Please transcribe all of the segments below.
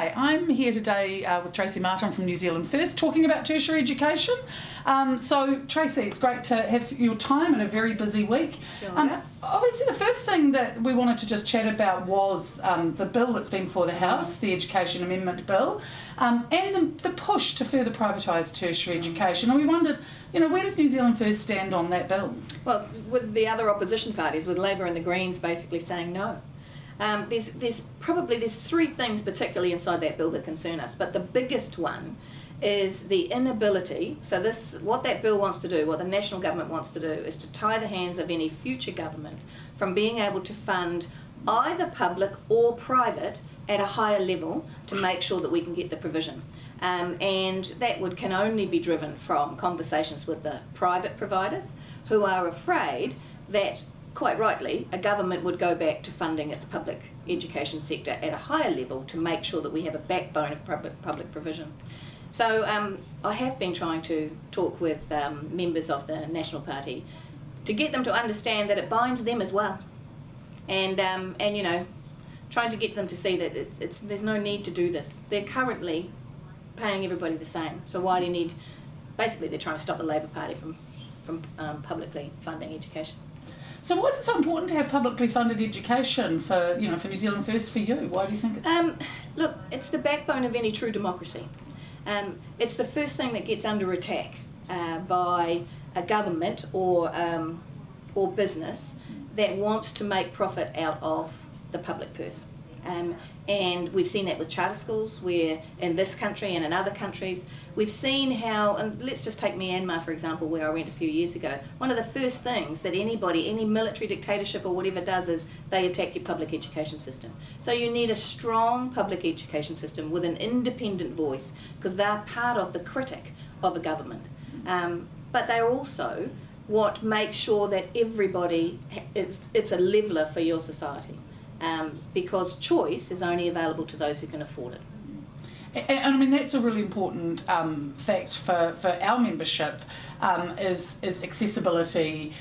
Hi, I'm here today uh, with Tracey Martin from New Zealand First talking about tertiary education. Um, so, Tracey, it's great to have your time in a very busy week. Um, obviously, the first thing that we wanted to just chat about was um, the bill that's been before the House, the Education Amendment Bill, um, and the, the, push to further privatise tertiary education. And we wondered, you know, where does New Zealand First stand on that bill? Well, with the other opposition parties, with Labour and the Greens basically saying no. Um, there's, there's probably there's three things particularly inside that bill that concern us, but the biggest one is the inability. So this, what that bill wants to do, what the national government wants to do, is to tie the hands of any future government from being able to fund either public or private at a higher level to make sure that we can get the provision. Um, and that would can only be driven from conversations with the private providers who are afraid that quite rightly, a government would go back to funding its public education sector at a higher level to make sure that we have a backbone of public, public provision. So um, I have been trying to talk with um, members of the National Party to get them to understand that it binds them as well. And, um, and you know, trying to get them to see that it's, it's, there's no need to do this. They're currently paying everybody the same. So why do you need, basically they're trying to stop the Labour Party from, from um, publicly funding education. So why is it so important to have publicly funded education for, you know, for New Zealand First for you? Why do you think it's... Um, look, it's the backbone of any true democracy. Um, it's the first thing that gets under attack uh, by a government or, um, or business that wants to make profit out of the public purse. Um, and we've seen that with charter schools, where in this country and in other countries, we've seen how, and let's just take Myanmar for example, where I went a few years ago. One of the first things that anybody, any military dictatorship or whatever does is they attack your public education system. So you need a strong public education system with an independent voice, because they're part of the critic of a government. Um, but they're also what makes sure that everybody, it's, it's a leveler for your society um, because choice is only available to those who can afford it. And, and I mean that's a really important um, fact for, for our membership um, is is accessibility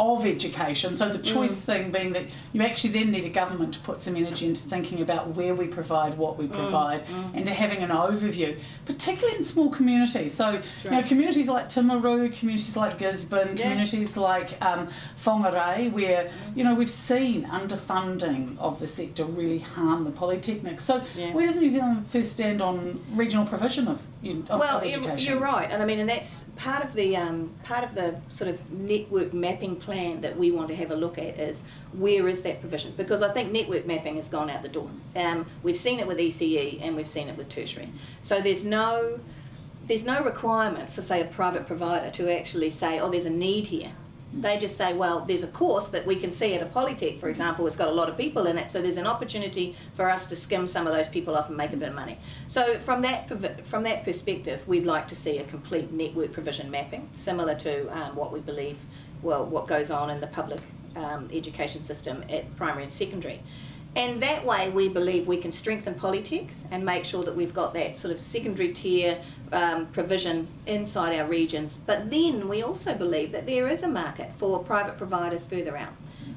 of education. So the mm. choice mm. thing being that you actually then need a government to put some energy into thinking about where we provide what we mm, provide mm. and to having an overview, particularly in small communities. So you know communities like Timaru, communities like Gisborne, yeah. communities like um, Whangarei, where mm. you know we've seen underfunding of the sector really harm the polytechnics. So yeah. where does New Zealand first stand on regional provision of, of well, of education? You're right, and I mean, and that's part of the um, part of the sort of network mapping plan plan that we want to have a look at is where is that provision? Because I think network mapping has gone out the door. Um, we've seen it with ECE and we've seen it with tertiary. So there's no there's no requirement for say a private provider to actually say, oh, there's a need here. They just say, well, there's a course that we can see at a Polytech, for example, it's got a lot of people in it, so there's an opportunity for us to skim some of those people off and make a bit of money. So from that from that perspective, we'd like to see a complete network provision mapping, similar to um, what we believe well, what goes on in the public um, education system at primary and secondary. And that way we believe we can strengthen polytechs and make sure that we've got that sort of secondary tier um, provision inside our regions. But then we also believe that there is a market for private providers further out.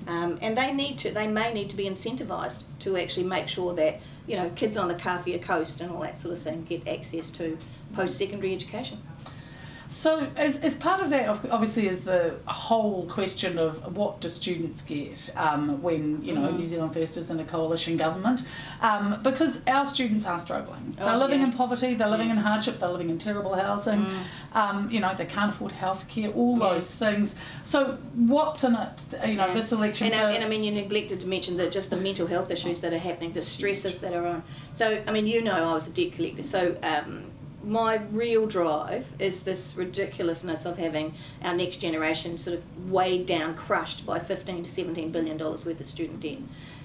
Um, and they need to, they may need to be incentivised to actually make sure that, you know, kids on the Kawhia coast and all that sort of thing get access to post-secondary education. So, as, as part of that, obviously, is the whole question of what do students get um, when you know mm. New Zealand First is in a coalition government, um, because our students are struggling. Oh, they're living yeah. in poverty, they're living yeah. in hardship, they're living in terrible housing. Mm. Um, you know, they can't afford healthcare, all yeah. those things. So, what's in it? You know, this election. And, uh, and I mean, you neglected to mention that just the mental health issues that are happening, the stresses that are on. So, I mean, you know, I was a debt collector, so. My real drive is this ridiculousness of having our next generation sort of weighed down, crushed by 15 to 17 billion dollars worth of student debt.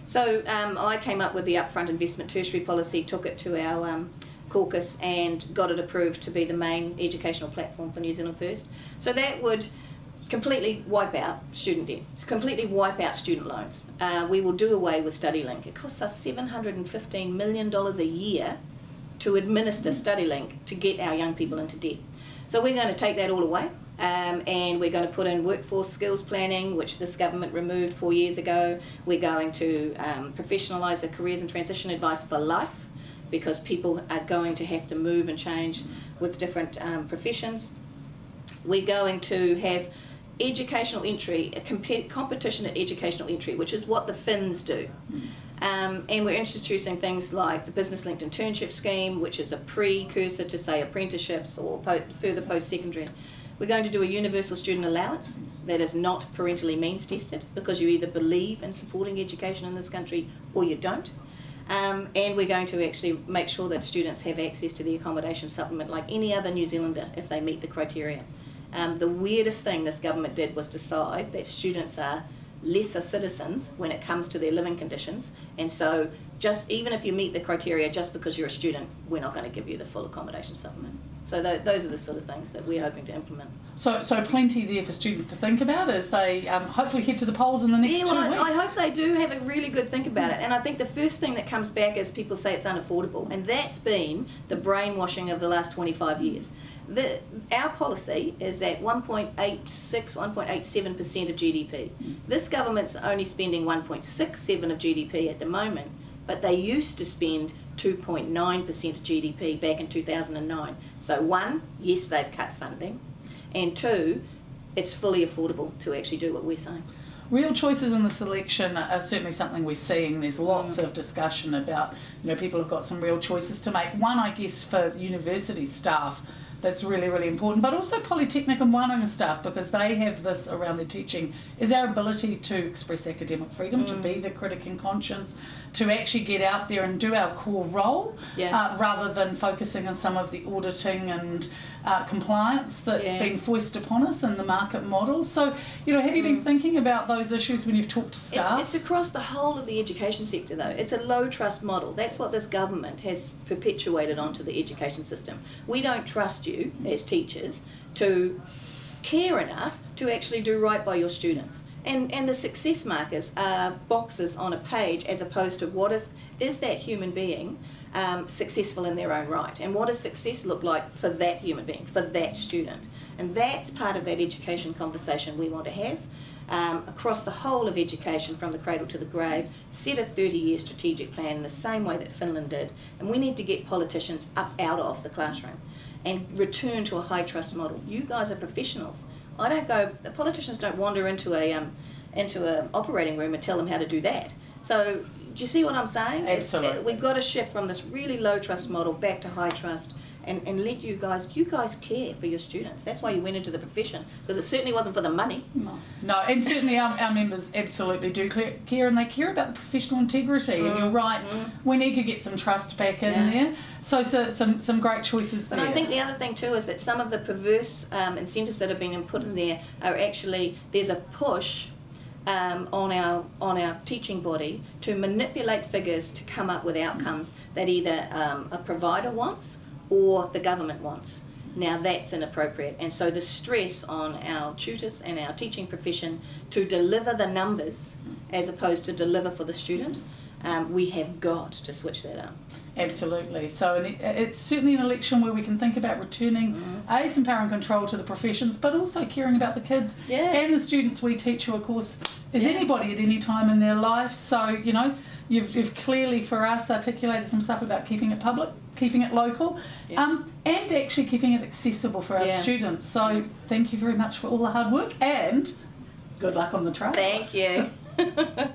So um, I came up with the upfront investment tertiary policy, took it to our um, caucus and got it approved to be the main educational platform for New Zealand First. So that would completely wipe out student debt, completely wipe out student loans. Uh, we will do away with StudyLink. It costs us $715 million a year to administer StudyLink to get our young people into debt. So we're going to take that all away um, and we're going to put in workforce skills planning, which this government removed four years ago. We're going to um, professionalise the careers and transition advice for life. because people are going to have to move and change with different um, professions. We're going to have educational entry, a comp- competition at educational entry, which is what the Finns do. Um, and we're introducing things like the business linked internship scheme, which is a precursor to, say, apprenticeships or po- further post secondary. We're going to do a universal student allowance that is not parentally means tested because you either believe in supporting education in this country or you don't. Um, and we're going to actually make sure that students have access to the accommodation supplement like any other New Zealander if they meet the criteria. Um, the weirdest thing this government did was decide that students are lesser citizens when it comes to their living conditions, and so just even if you meet the criteria, just because you're a student, we're not going to give you the full accommodation supplement. So th- those are the sort of things that we're hoping to implement. So, so plenty there for students to think about as they um, hopefully head to the polls in the next yeah, two well, weeks. I, I hope they do have a really good think about it. And I think the first thing that comes back is people say it's unaffordable, and that's been the brainwashing of the last 25 years. The, our policy is at 1.86, 1.87% of GDP. This government's only spending 1.67 of GDP at the moment, but they used to spend 2.9% of GDP back in 2009. So, one, yes, they've cut funding, and two, it's fully affordable to actually do what we're saying. Real choices in the selection are certainly something we're seeing. There's lots Mm. of discussion about, you know, people have got some real choices to make. One, I guess, for university staff, that's really, really important, but also Polytechnic and Wānanga staff because they have this around their teaching is our ability to express academic freedom, to Mm. be the critic in conscience, to actually get out there and do our core role Yeah. uh, rather than focusing on some of the auditing and uh, compliance that's Yeah. been foisted upon us in the market model. So, you know, have you been thinking about those issues when you've talked to It- staff? it's across the whole of the education sector, though. It's a low trust model. That's what this government has perpetuated onto the education system. We don't trust you as teachers to care enough to actually do right by your students. And, and the success markers are boxes on a page as opposed to what is is that human being um, successful in their own right and what does success look like for that human being for that student and that's part of that education conversation we want to have um, across the whole of education from the cradle to the grave, set a 30 year strategic plan in the same way that Finland did. And we need to get politicians up out of the classroom and return to a high trust model. You guys are professionals. I don't go, the politicians don't wander into a um, into an operating room and tell them how to do that. So, do you see what I'm saying? Absolutely. we've got to shift from this really low trust model back to high trust and, and let you guys, you guys care for your students. That's why you went into the profession, because it certainly wasn't for the money. No, no, and certainly our, our members absolutely do clear, care and they care about the professional integrity. And you're right, we need to get some trust back in Mm, Yeah. there. So, so some some great choices there. I think the other thing too is that some of the perverse um, incentives that have been put in there are actually there's a push um, on our on our teaching body to manipulate figures to come up with outcomes that either um, a provider wants or the government wants. Now that's inappropriate, and so the stress on our tutors and our teaching profession to deliver the numbers as opposed to deliver for the student, um, we have got to switch that up. Absolutely. So it, it's certainly an election where we can think about returning Mm-hmm. a some power and control to the professions, but also caring about the kids Yeah. and the students we teach, who of course is Yeah. anybody at any time in their life. So you know, you've, you've clearly for us articulated some stuff about keeping it public, keeping it local, Yeah. um, and actually keeping it accessible for our students. So thank you very much for all the hard work and good luck on the trail. Thank you.